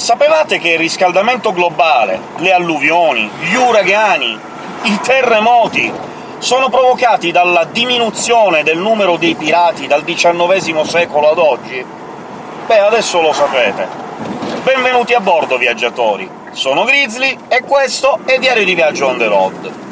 sapevate che il riscaldamento globale, le alluvioni, gli uragani, i terremoti sono provocati dalla diminuzione del numero dei pirati dal XIX secolo ad oggi? Beh, adesso lo sapete. Benvenuti a bordo, viaggiatori! Sono Grizzly, e questo è Diario di Viaggio on the road.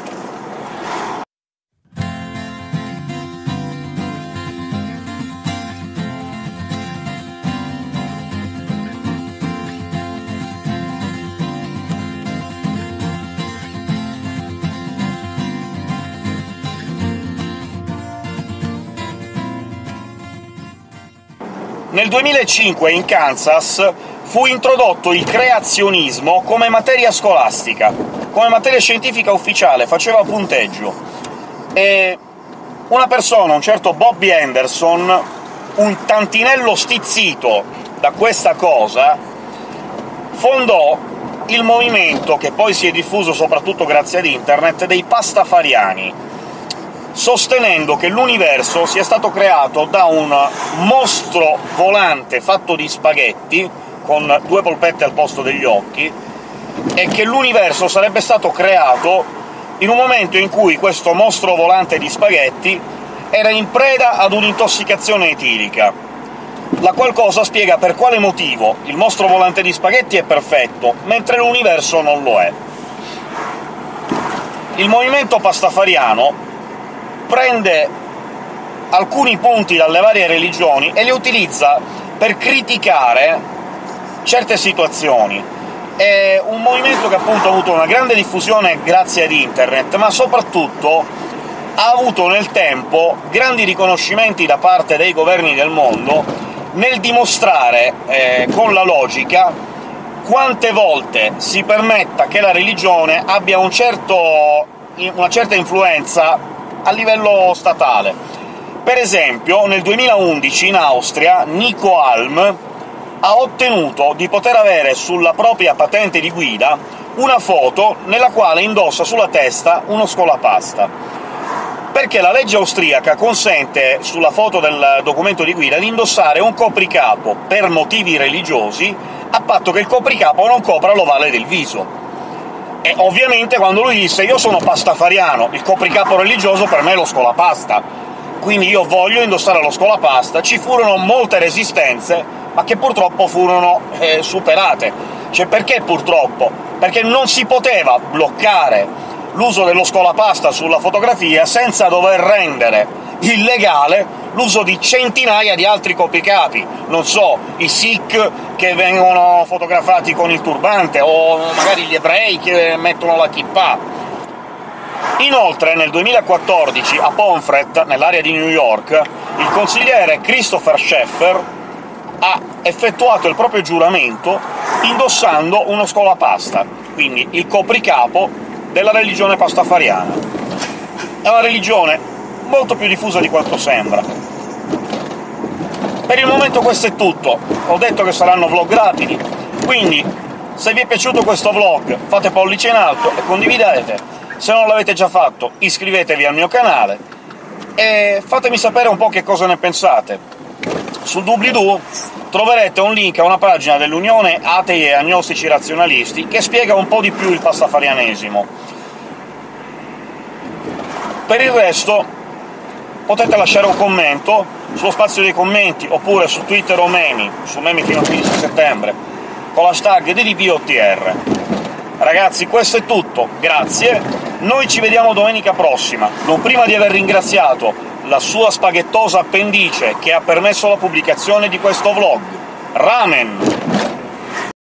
Nel 2005 in Kansas fu introdotto il creazionismo come materia scolastica, come materia scientifica ufficiale, faceva punteggio. E una persona, un certo Bobby Anderson, un tantinello stizzito da questa cosa, fondò il movimento, che poi si è diffuso soprattutto grazie ad internet, dei pastafariani, sostenendo che l'universo sia stato creato da un mostro volante fatto di spaghetti, con due polpette al posto degli occhi, e che l'universo sarebbe stato creato in un momento in cui questo mostro volante di spaghetti era in preda ad un'intossicazione etilica, la qual cosa spiega per quale motivo il mostro volante di spaghetti è perfetto, mentre l'universo non lo è. Il movimento pastafariano prende alcuni punti dalle varie religioni e li utilizza per criticare certe situazioni. È un movimento che appunto ha avuto una grande diffusione grazie ad internet, ma soprattutto ha avuto nel tempo grandi riconoscimenti da parte dei governi del mondo nel dimostrare, eh, con la logica, quante volte si permetta che la religione abbia un certo, una certa influenza a livello statale. Per esempio, nel 2011 in Austria Nico Alm ha ottenuto di poter avere sulla propria patente di guida una foto nella quale indossa sulla testa uno scolapasta perché la legge austriaca consente, sulla foto del documento di guida, di indossare un copricapo per motivi religiosi, a patto che il copricapo non copra l'ovale del viso. E ovviamente quando lui disse «io sono pastafariano, il copricapo religioso per me è lo scolapasta, quindi io voglio indossare lo scolapasta», ci furono molte resistenze, ma che purtroppo furono eh, superate. Cioè, perché purtroppo? Perché non si poteva bloccare l'uso dello scolapasta sulla fotografia senza dover rendere illegale l'uso di centinaia di altri copricapi, non so, i Sikh che vengono fotografati con il turbante, o magari gli ebrei che mettono la kippah. Inoltre, nel 2014, a Pomfret, nell'area di New York, il consigliere Christopher Sheffer ha effettuato il proprio giuramento indossando uno scolapasta, quindi il copricapo della religione pastafariana. È una religione molto più diffusa di quanto sembra. Per il momento questo è tutto, ho detto che saranno vlog rapidi, quindi se vi è piaciuto questo vlog fate pollice in alto e condividete, se non l'avete già fatto iscrivetevi al mio canale e fatemi sapere un po' che cosa ne pensate. Sul doobly-doo troverete un link a una pagina dell'Unione Atei e Agnostici Razionalisti che spiega un po' di più il pastafarianesimo. Per il resto potete lasciare un commento sullo spazio dei commenti, oppure su Twitter o Memi, su Memi fino al 15 settembre, con l'hashtag DDPOTR. Ragazzi, questo è tutto, grazie, noi ci vediamo domenica prossima, non prima di aver ringraziato la sua spaghettosa appendice che ha permesso la pubblicazione di questo vlog. Ramen!